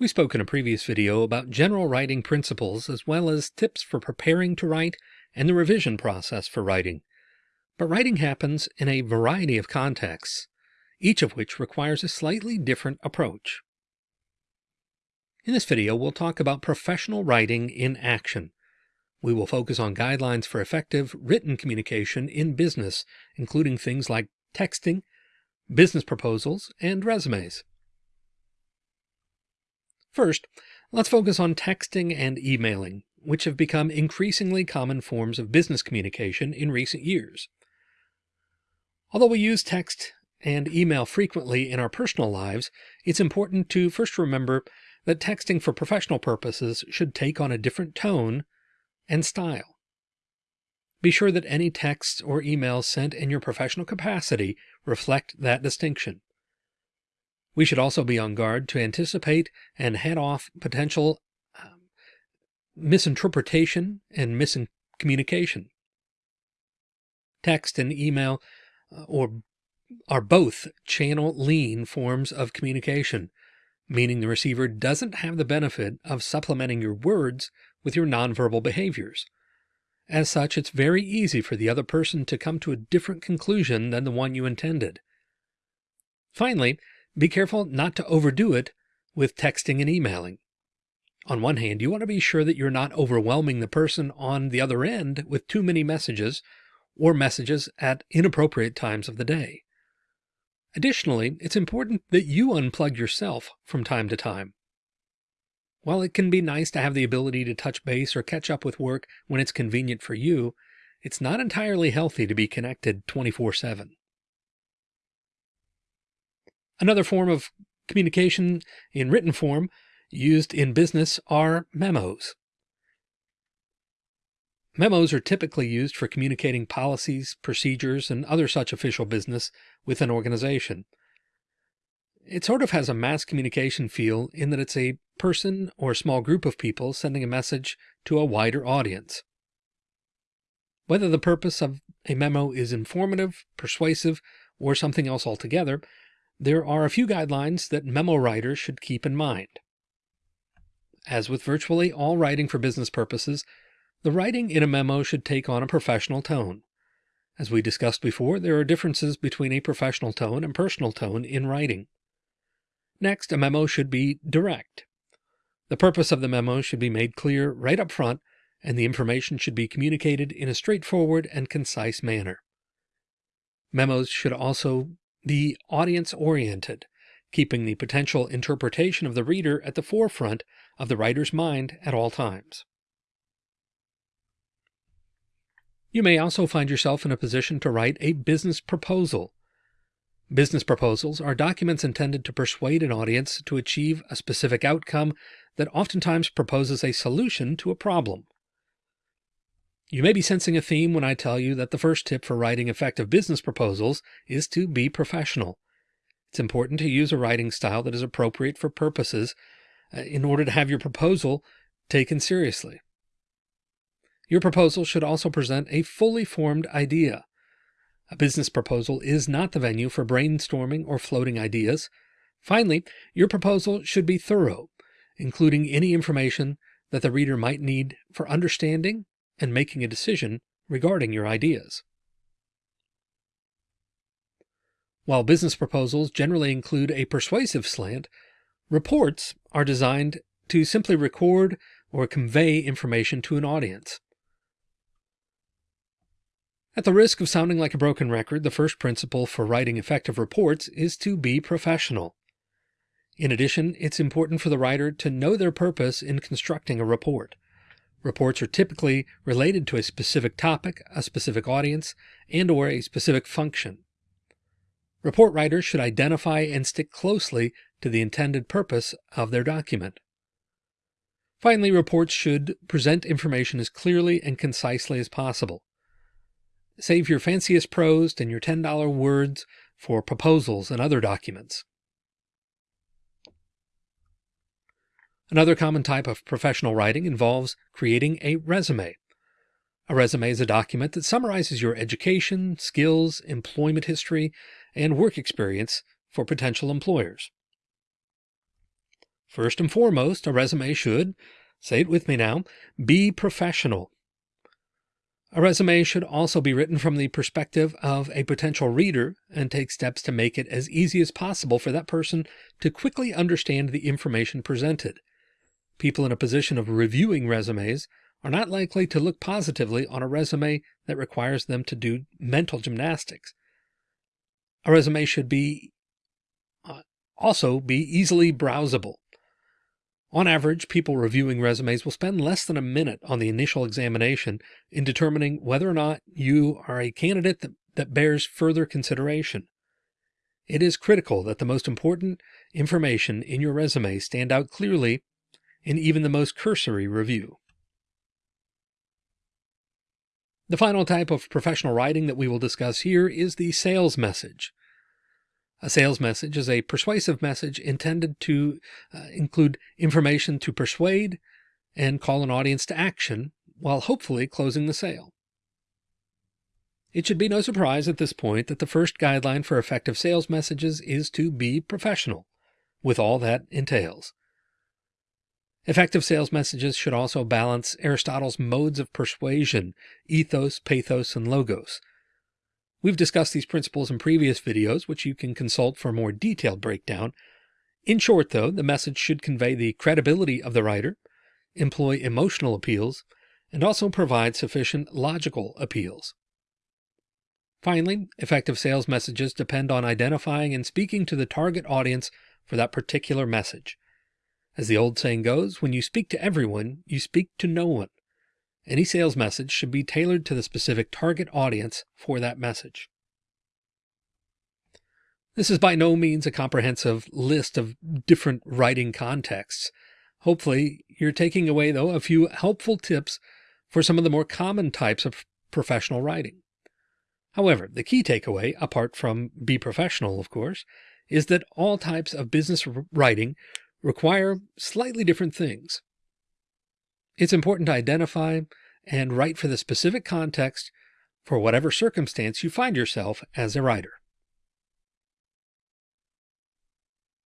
We spoke in a previous video about general writing principles as well as tips for preparing to write and the revision process for writing. But writing happens in a variety of contexts, each of which requires a slightly different approach. In this video, we'll talk about professional writing in action. We will focus on guidelines for effective written communication in business, including things like texting, business proposals, and resumes. First, let's focus on texting and emailing, which have become increasingly common forms of business communication in recent years. Although we use text and email frequently in our personal lives, it's important to first remember that texting for professional purposes should take on a different tone and style. Be sure that any texts or emails sent in your professional capacity reflect that distinction. We should also be on guard to anticipate and head off potential um, misinterpretation and miscommunication. Text and email uh, or are both channel lean forms of communication, meaning the receiver doesn't have the benefit of supplementing your words with your nonverbal behaviors. As such, it's very easy for the other person to come to a different conclusion than the one you intended. Finally, be careful not to overdo it with texting and emailing. On one hand, you want to be sure that you're not overwhelming the person on the other end with too many messages or messages at inappropriate times of the day. Additionally, it's important that you unplug yourself from time to time. While it can be nice to have the ability to touch base or catch up with work when it's convenient for you, it's not entirely healthy to be connected 24 7. Another form of communication in written form used in business are memos. Memos are typically used for communicating policies, procedures, and other such official business with an organization. It sort of has a mass communication feel in that it's a person or small group of people sending a message to a wider audience. Whether the purpose of a memo is informative, persuasive, or something else altogether there are a few guidelines that memo writers should keep in mind. As with virtually all writing for business purposes, the writing in a memo should take on a professional tone. As we discussed before, there are differences between a professional tone and personal tone in writing. Next, a memo should be direct. The purpose of the memo should be made clear right up front, and the information should be communicated in a straightforward and concise manner. Memos should also be audience oriented, keeping the potential interpretation of the reader at the forefront of the writer's mind at all times. You may also find yourself in a position to write a business proposal. Business proposals are documents intended to persuade an audience to achieve a specific outcome that oftentimes proposes a solution to a problem. You may be sensing a theme when I tell you that the first tip for writing effective business proposals is to be professional. It's important to use a writing style that is appropriate for purposes uh, in order to have your proposal taken seriously. Your proposal should also present a fully formed idea. A business proposal is not the venue for brainstorming or floating ideas. Finally, your proposal should be thorough, including any information that the reader might need for understanding and making a decision regarding your ideas. While business proposals generally include a persuasive slant, reports are designed to simply record or convey information to an audience. At the risk of sounding like a broken record, the first principle for writing effective reports is to be professional. In addition, it's important for the writer to know their purpose in constructing a report. Reports are typically related to a specific topic, a specific audience, and or a specific function. Report writers should identify and stick closely to the intended purpose of their document. Finally, reports should present information as clearly and concisely as possible. Save your fanciest prose and your $10 words for proposals and other documents. Another common type of professional writing involves creating a resume. A resume is a document that summarizes your education, skills, employment history, and work experience for potential employers. First and foremost, a resume should, say it with me now, be professional. A resume should also be written from the perspective of a potential reader and take steps to make it as easy as possible for that person to quickly understand the information presented. People in a position of reviewing resumes are not likely to look positively on a resume that requires them to do mental gymnastics. A resume should be uh, also be easily browsable. On average, people reviewing resumes will spend less than a minute on the initial examination in determining whether or not you are a candidate that, that bears further consideration. It is critical that the most important information in your resume stand out clearly in even the most cursory review. The final type of professional writing that we will discuss here is the sales message. A sales message is a persuasive message intended to uh, include information to persuade and call an audience to action while hopefully closing the sale. It should be no surprise at this point that the first guideline for effective sales messages is to be professional, with all that entails. Effective sales messages should also balance Aristotle's modes of persuasion, ethos, pathos, and logos, We've discussed these principles in previous videos, which you can consult for a more detailed breakdown. In short, though, the message should convey the credibility of the writer, employ emotional appeals, and also provide sufficient logical appeals. Finally, effective sales messages depend on identifying and speaking to the target audience for that particular message. As the old saying goes, when you speak to everyone, you speak to no one. Any sales message should be tailored to the specific target audience for that message. This is by no means a comprehensive list of different writing contexts. Hopefully, you're taking away, though, a few helpful tips for some of the more common types of professional writing. However, the key takeaway, apart from be professional, of course, is that all types of business writing require slightly different things. It's important to identify and write for the specific context for whatever circumstance you find yourself as a writer.